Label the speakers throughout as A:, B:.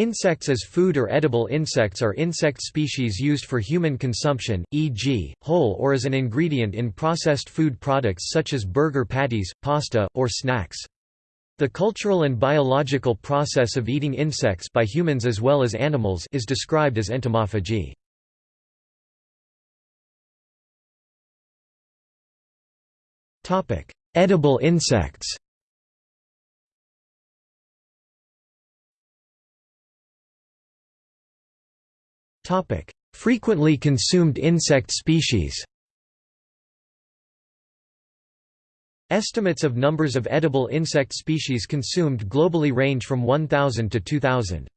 A: Insects as food or edible insects are insect species used for human consumption, e.g., whole or as an ingredient in processed food products such as burger patties, pasta, or snacks. The cultural and biological process of eating insects by humans as well as animals is described as entomophagy. Edible insects Frequently consumed insect species Estimates of numbers of edible insect species consumed globally range from 1,000 to 2,000.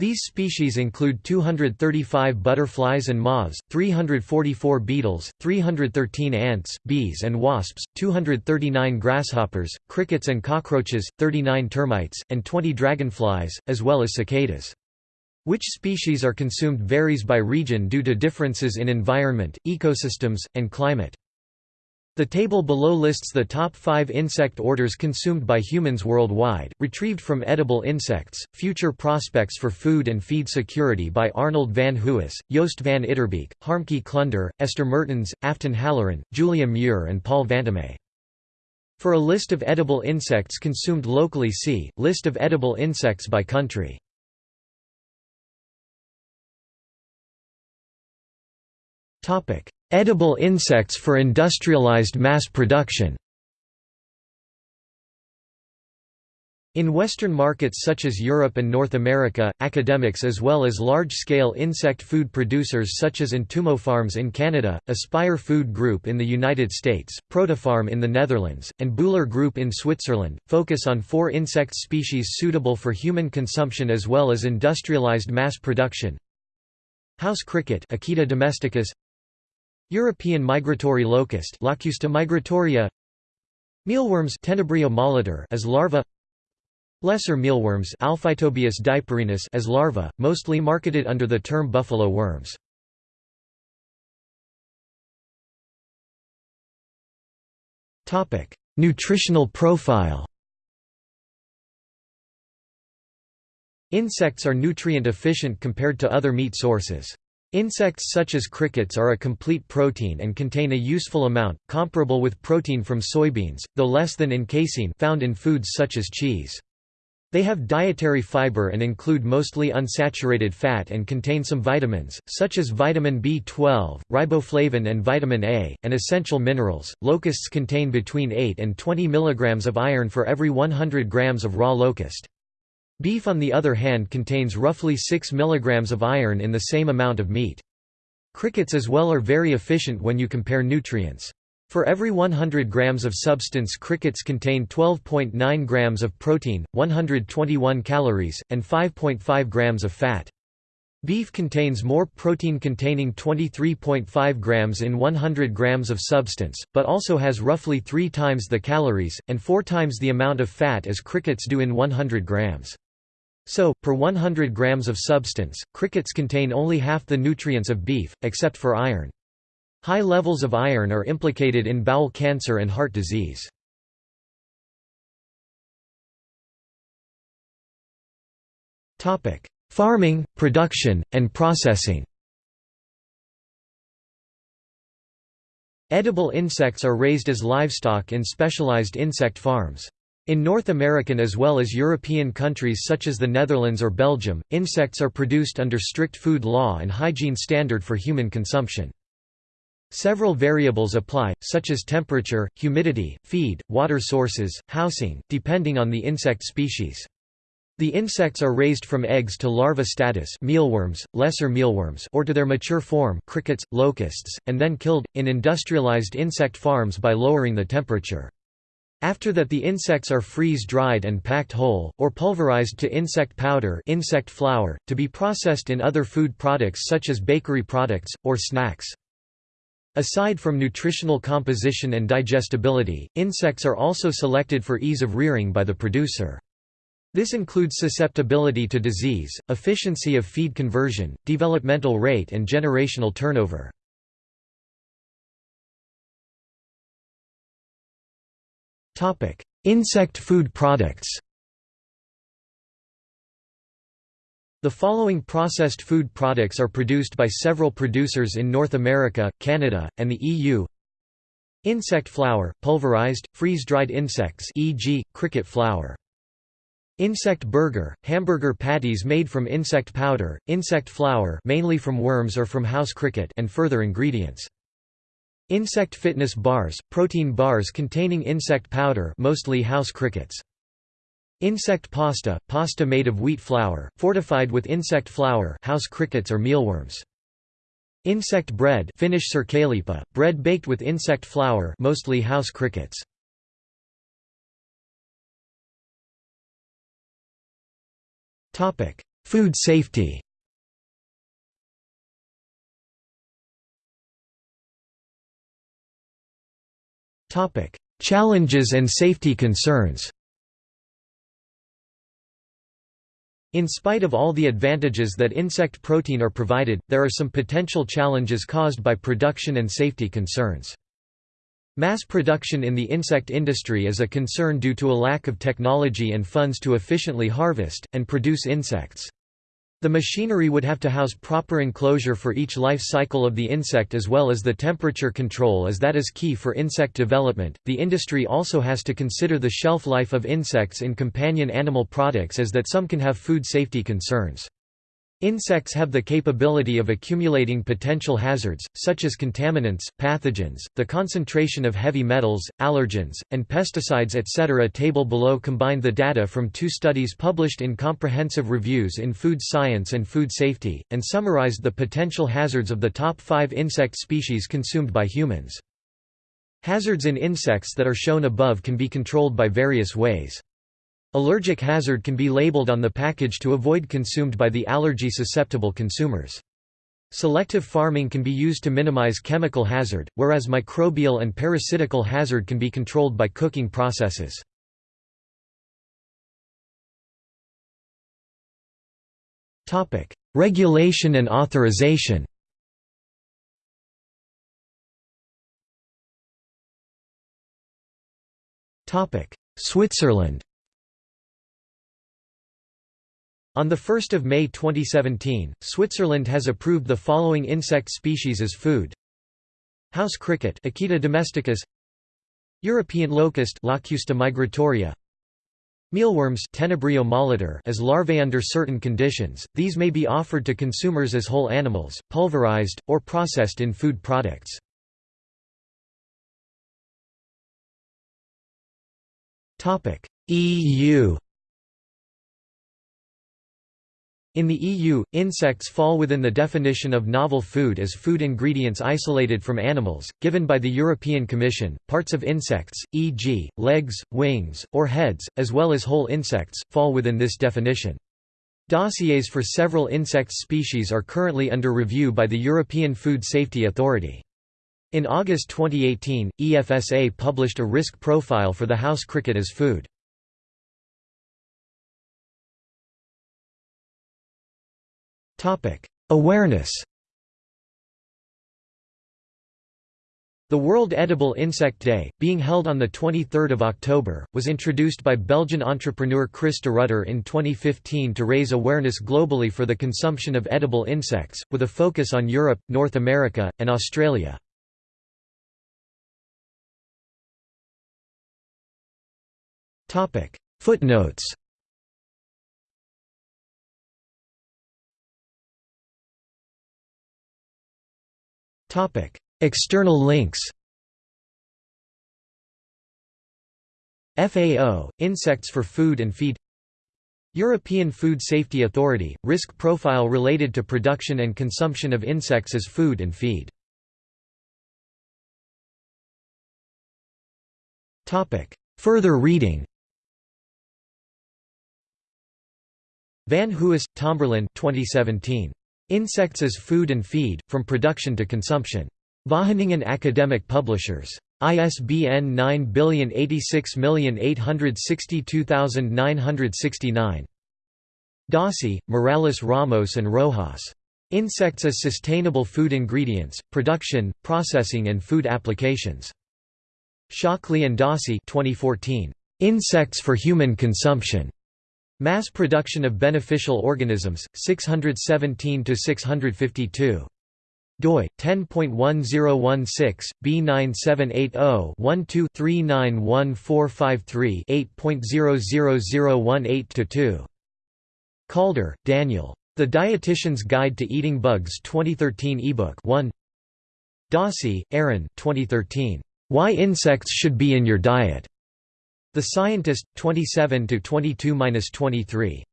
A: These species include 235 butterflies and moths, 344 beetles, 313 ants, bees and wasps, 239 grasshoppers, crickets and cockroaches, 39 termites, and 20 dragonflies, as well as cicadas. Which species are consumed varies by region due to differences in environment, ecosystems, and climate. The table below lists the top five insect orders consumed by humans worldwide, retrieved from edible insects, future prospects for food and feed security by Arnold van Huis, Joost van Itterbeeck, Harmke Klunder, Esther Mertens, Afton Halloran, Julia Muir and Paul Vantomme. For a list of edible insects consumed locally see, List of edible insects by country. Edible insects for industrialized mass production In Western markets such as Europe and North America, academics as well as large-scale insect food producers such as Entomo Farms in Canada, Aspire Food Group in the United States, Protifarm in the Netherlands, and Bühler Group in Switzerland, focus on four insect species suitable for human consumption as well as industrialized mass production. House cricket Acheta domesticus European migratory locust Locusta migratoria Mealworms Tenebrio molitor as larva Lesser mealworms Alphitobius diaperinus as larva, mostly marketed under the term buffalo worms. Nutritional profile Insects are nutrient efficient compared to other meat sources. Insects such as crickets are a complete protein and contain a useful amount, comparable with protein from soybeans, though less than in casein found in foods such as cheese. They have dietary fiber and include mostly unsaturated fat and contain some vitamins, such as vitamin B12, riboflavin and vitamin A, and essential minerals. Locusts contain between 8 and 20 mg of iron for every 100 grams of raw locust. Beef on the other hand contains roughly 6 mg of iron in the same amount of meat. Crickets as well are very efficient when you compare nutrients. For every 100 grams of substance crickets contain 12.9 grams of protein, 121 calories, and 5.5 grams of fat. Beef contains more protein containing 23.5 grams in 100 grams of substance, but also has roughly three times the calories, and four times the amount of fat as crickets do in 100 grams. So, per 100 grams of substance, crickets contain only half the nutrients of beef, except for iron. High levels of iron are implicated in bowel cancer and heart disease. Farming, production, and processing Edible insects are raised as livestock in specialized insect farms. In North American as well as European countries such as the Netherlands or Belgium, insects are produced under strict food law and hygiene standard for human consumption. Several variables apply, such as temperature, humidity, feed, water sources, housing, depending on the insect species. The insects are raised from eggs to larva status mealworms, lesser mealworms or to their mature form crickets, locusts, and then killed, in industrialized insect farms by lowering the temperature. After that the insects are freeze-dried and packed whole, or pulverized to insect powder insect flour, to be processed in other food products such as bakery products, or snacks. Aside from nutritional composition and digestibility, insects are also selected for ease of rearing by the producer. This includes susceptibility to disease, efficiency of feed conversion, developmental rate and generational turnover. Insect food products The following processed food products are produced by several producers in North America, Canada, and the EU. Insect flour, pulverized, freeze-dried insects e.g., cricket flour. Insect burger, hamburger patties made from insect powder, insect flour mainly from worms or from house cricket and further ingredients. Insect fitness bars, protein bars containing insect powder mostly house crickets. Insect pasta, pasta made of wheat flour, fortified with insect flour house crickets or mealworms. Insect bread Finnish sirkkaleipä, bread baked with insect flour mostly house crickets. Food safety Challenges and safety concerns In spite of all the advantages that insect protein are provided, there are some potential challenges caused by production and safety concerns. Mass production in the insect industry is a concern due to a lack of technology and funds to efficiently harvest, and produce insects. The machinery would have to house proper enclosure for each life cycle of the insect as well as the temperature control as that is key for insect development. The industry also has to consider the shelf life of insects in companion animal products as that some can have food safety concerns. Insects have the capability of accumulating potential hazards, such as contaminants, pathogens, the concentration of heavy metals, allergens, and pesticides etc. Table below combined the data from two studies published in comprehensive reviews in Food Science and Food Safety, and summarized the potential hazards of the top five insect species consumed by humans. Hazards in insects that are shown above can be controlled by various ways. Allergic hazard can be labeled on the package to avoid consumed by the allergy-susceptible consumers. Selective farming can be used to minimize chemical hazard, whereas microbial and parasitical hazard can be controlled by cooking processes. Regulation and authorization Switzerland on 1 May 2017, Switzerland has approved the following insect species as food. House cricket Acheta domesticus European locust Locusta migratoria Mealworms Tenebrio molitor as larvae under certain conditions, these may be offered to consumers as whole animals, pulverized, or processed in food products. EU in the EU, insects fall within the definition of novel food as food ingredients isolated from animals, given by the European Commission. Parts of insects, e.g., legs, wings, or heads, as well as whole insects, fall within this definition. Dossiers for several insect species are currently under review by the European Food Safety Authority. In August 2018, EFSA published a risk profile for the house cricket as food. Awareness The World Edible Insect Day, being held on 23 October, was introduced by Belgian entrepreneur Chris Derudder in 2015 to raise awareness globally for the consumption of edible insects, with a focus on Europe, North America, and Australia. Footnotes External links. FAO Insects for Food and Feed. European Food Safety Authority Risk profile related to production and consumption of insects as food and feed. Topic: Further reading. Van Huis, Tomberlin 2017. Insects as Food and Feed, From Production to Consumption. Wageningen Academic Publishers. ISBN 9086862969. Dossey, Morales Ramos and Rojas. Insects as Sustainable Food Ingredients, Production, Processing and Food Applications. Shockley and Dossey 2014. Insects for Human Consumption. Mass production of beneficial organisms, 617–652 doi 10.1016 B9780-12-391453 8.00018-2 Calder, Daniel. The Dietitian's Guide to Eating Bugs 2013 ebook 1 Dossey, Aaron 2013. Why Insects Should Be in Your Diet. The Scientist, 27–22–23.